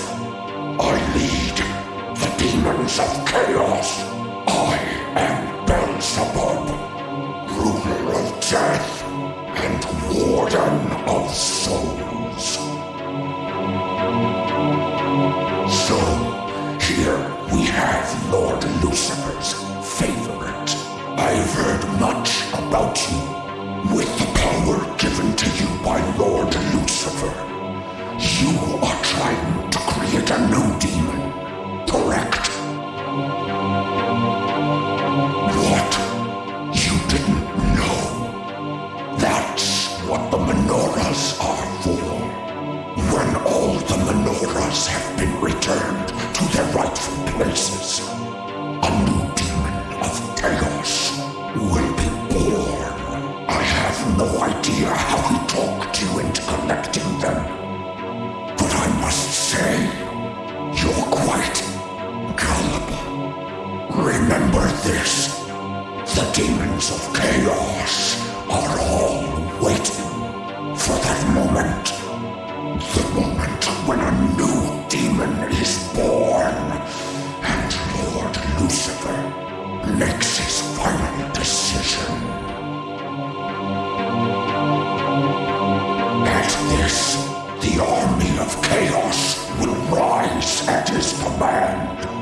I lead the demons of chaos. the moment when a new demon is born. And Lord Lucifer makes his final decision. At this, the army of chaos will rise at his command.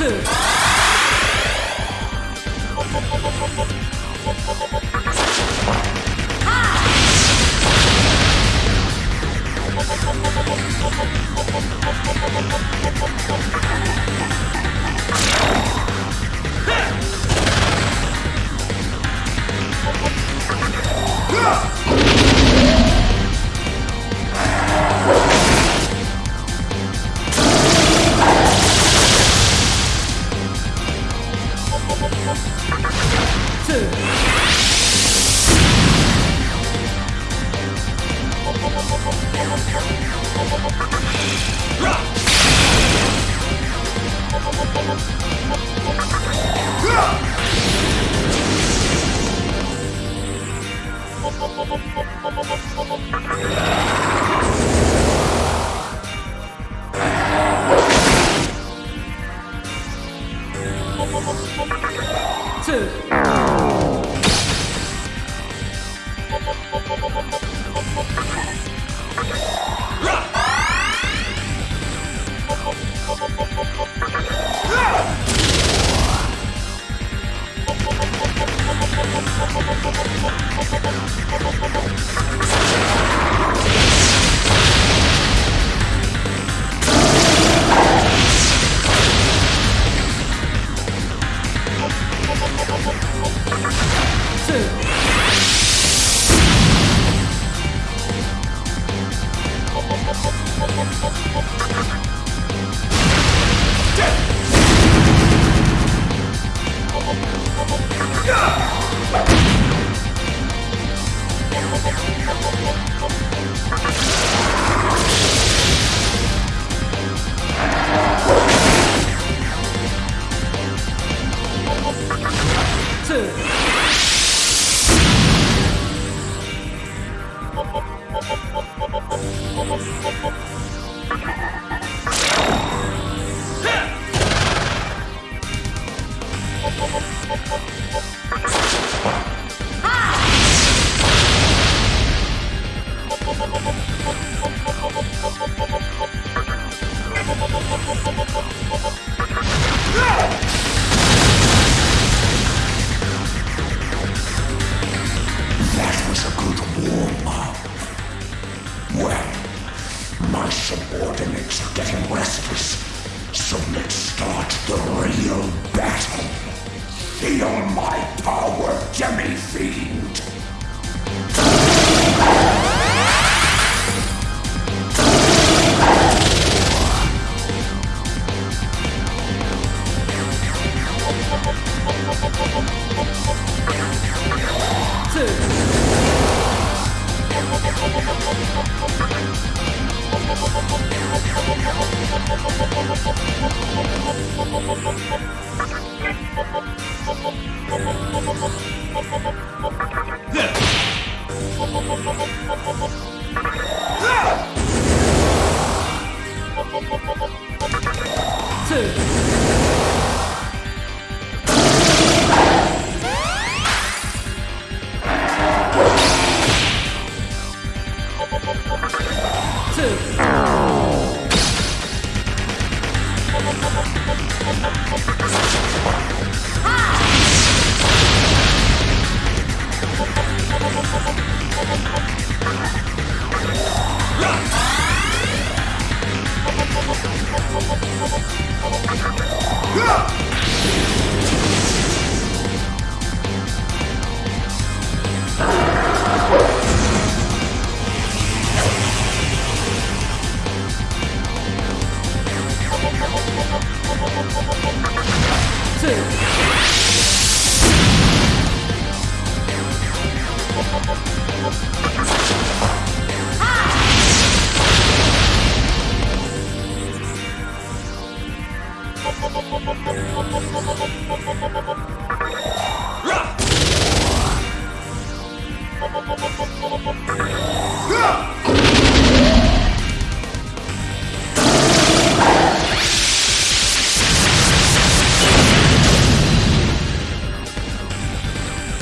two. two. oh,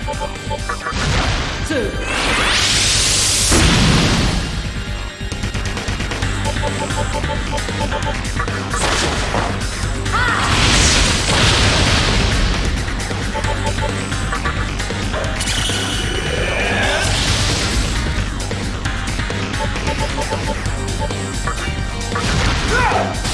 Two. Ah!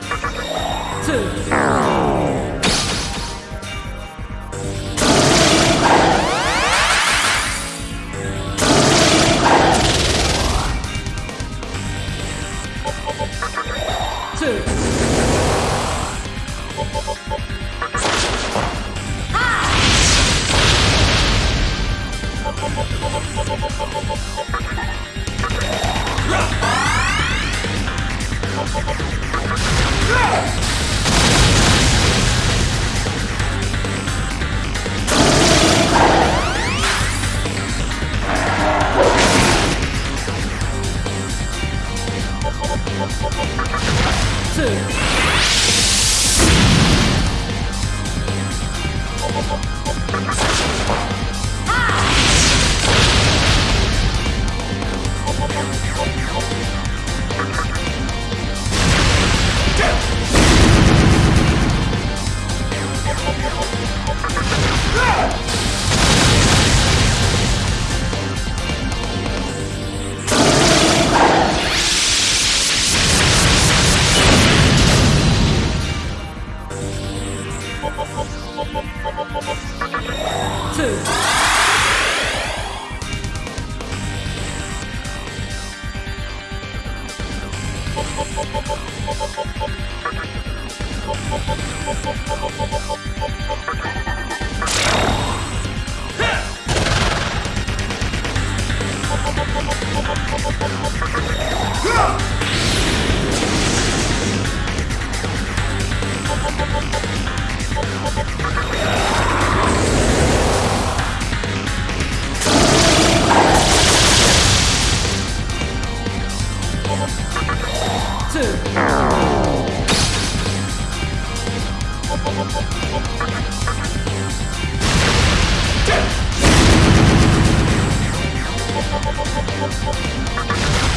Two, two,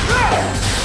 Yeah!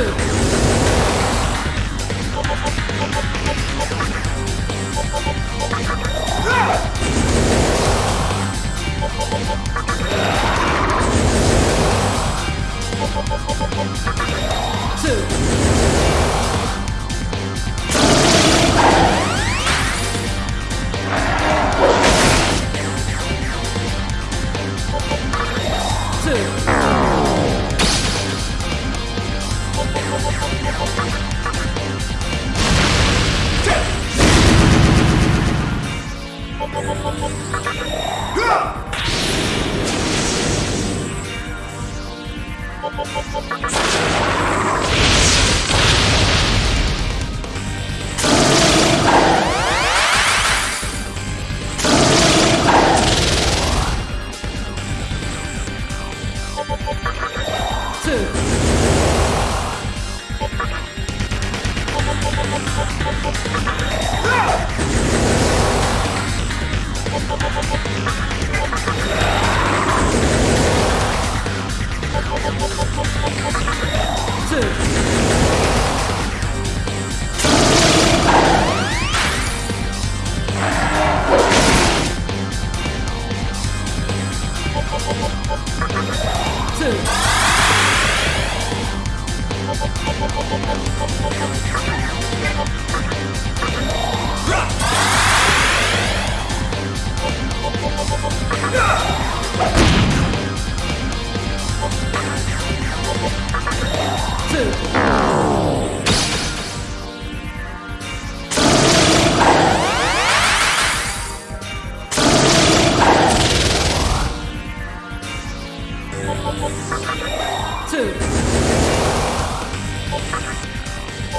move. Ha!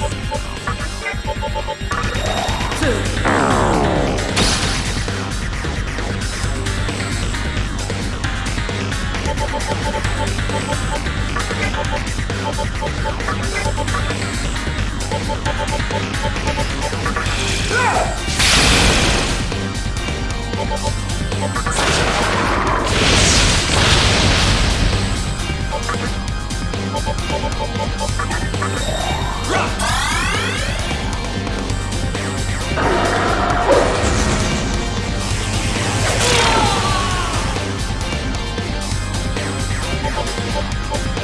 Oh.